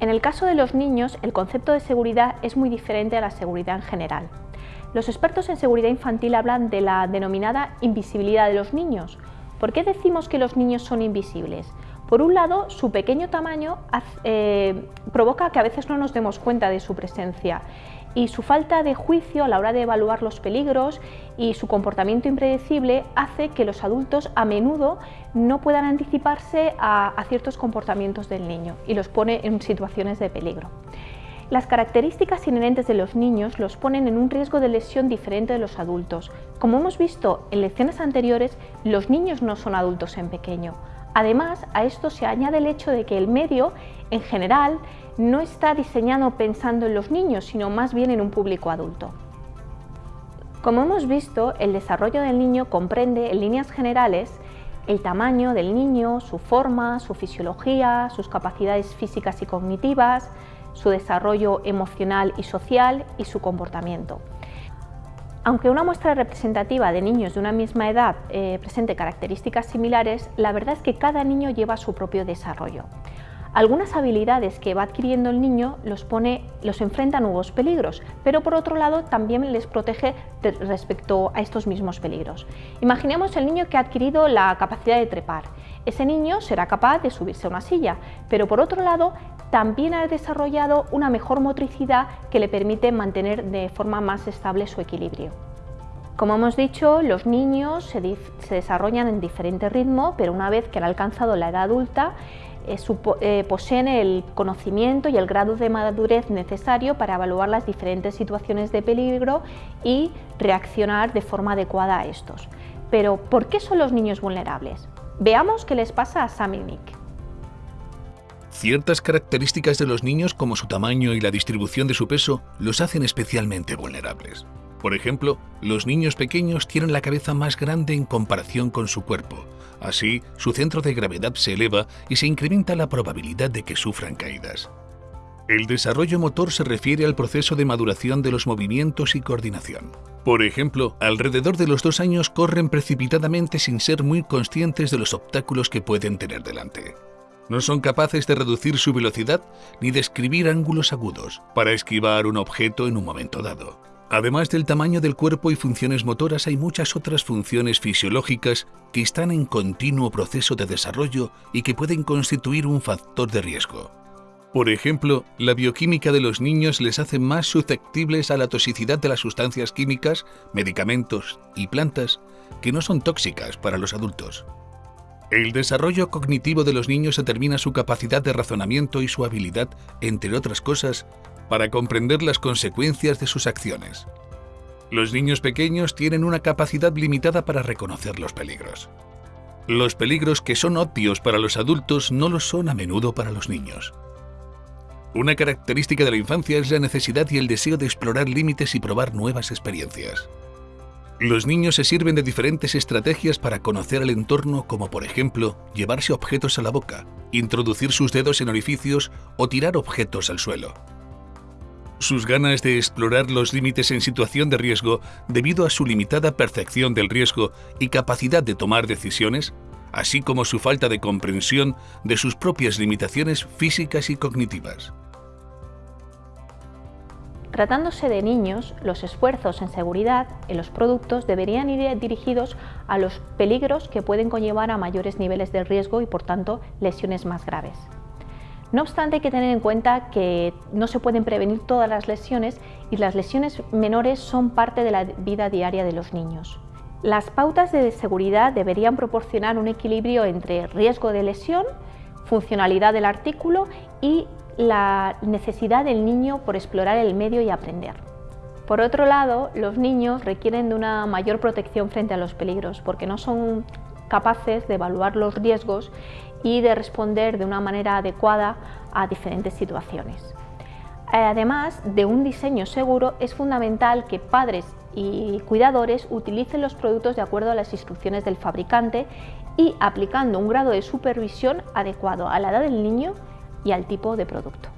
En el caso de los niños, el concepto de seguridad es muy diferente a la seguridad en general. Los expertos en seguridad infantil hablan de la denominada invisibilidad de los niños. ¿Por qué decimos que los niños son invisibles? Por un lado, su pequeño tamaño eh, provoca que a veces no nos demos cuenta de su presencia y su falta de juicio a la hora de evaluar los peligros y su comportamiento impredecible hace que los adultos a menudo no puedan anticiparse a ciertos comportamientos del niño y los pone en situaciones de peligro. Las características inherentes de los niños los ponen en un riesgo de lesión diferente de los adultos. Como hemos visto en lecciones anteriores, los niños no son adultos en pequeño. Además, a esto se añade el hecho de que el medio, en general, no está diseñado pensando en los niños, sino más bien en un público adulto. Como hemos visto, el desarrollo del niño comprende, en líneas generales, el tamaño del niño, su forma, su fisiología, sus capacidades físicas y cognitivas, su desarrollo emocional y social y su comportamiento. Aunque una muestra representativa de niños de una misma edad eh, presente características similares, la verdad es que cada niño lleva su propio desarrollo. Algunas habilidades que va adquiriendo el niño los, pone, los enfrenta a nuevos peligros, pero por otro lado también les protege respecto a estos mismos peligros. Imaginemos el niño que ha adquirido la capacidad de trepar. Ese niño será capaz de subirse a una silla, pero por otro lado también ha desarrollado una mejor motricidad que le permite mantener de forma más estable su equilibrio. Como hemos dicho, los niños se, desarrollan en diferente ritmo, pero una vez que han alcanzado la edad adulta, eh, eh, poseen el conocimiento y el grado de madurez necesario para evaluar las diferentes situaciones de peligro y reaccionar de forma adecuada a estos. Pero, ¿por qué son los niños vulnerables? Veamos qué les pasa a Sam y Nick. Ciertas características de los niños, como su tamaño y la distribución de su peso, los hacen especialmente vulnerables. Por ejemplo, los niños pequeños tienen la cabeza más grande en comparación con su cuerpo. Así, su centro de gravedad se eleva y se incrementa la probabilidad de que sufran caídas. El desarrollo motor se refiere al proceso de maduración de los movimientos y coordinación. Por ejemplo, alrededor de los dos años corren precipitadamente sin ser muy conscientes de los obstáculos que pueden tener delante. No son capaces de reducir su velocidad ni de escribir ángulos agudos para esquivar un objeto en un momento dado. Además del tamaño del cuerpo y funciones motoras, hay muchas otras funciones fisiológicas que están en continuo proceso de desarrollo y que pueden constituir un factor de riesgo. Por ejemplo, la bioquímica de los niños les hace más susceptibles a la toxicidad de las sustancias químicas, medicamentos y plantas que no son tóxicas para los adultos. El desarrollo cognitivo de los niños determina su capacidad de razonamiento y su habilidad, entre otras cosas, para comprender las consecuencias de sus acciones. Los niños pequeños tienen una capacidad limitada para reconocer los peligros. Los peligros que son obvios para los adultos no lo son a menudo para los niños. Una característica de la infancia es la necesidad y el deseo de explorar límites y probar nuevas experiencias. Los niños se sirven de diferentes estrategias para conocer el entorno como por ejemplo llevarse objetos a la boca, introducir sus dedos en orificios o tirar objetos al suelo. Sus ganas de explorar los límites en situación de riesgo debido a su limitada percepción del riesgo y capacidad de tomar decisiones, así como su falta de comprensión de sus propias limitaciones físicas y cognitivas. Tratándose de niños, los esfuerzos en seguridad en los productos deberían ir dirigidos a los peligros que pueden conllevar a mayores niveles de riesgo y por tanto lesiones más graves. No obstante hay que tener en cuenta que no se pueden prevenir todas las lesiones y las lesiones menores son parte de la vida diaria de los niños. Las pautas de seguridad deberían proporcionar un equilibrio entre riesgo de lesión, funcionalidad del artículo y la necesidad del niño por explorar el medio y aprender. Por otro lado, los niños requieren de una mayor protección frente a los peligros porque no son capaces de evaluar los riesgos y de responder de una manera adecuada a diferentes situaciones. Además de un diseño seguro, es fundamental que padres y cuidadores utilicen los productos de acuerdo a las instrucciones del fabricante y aplicando un grado de supervisión adecuado a la edad del niño y al tipo de producto.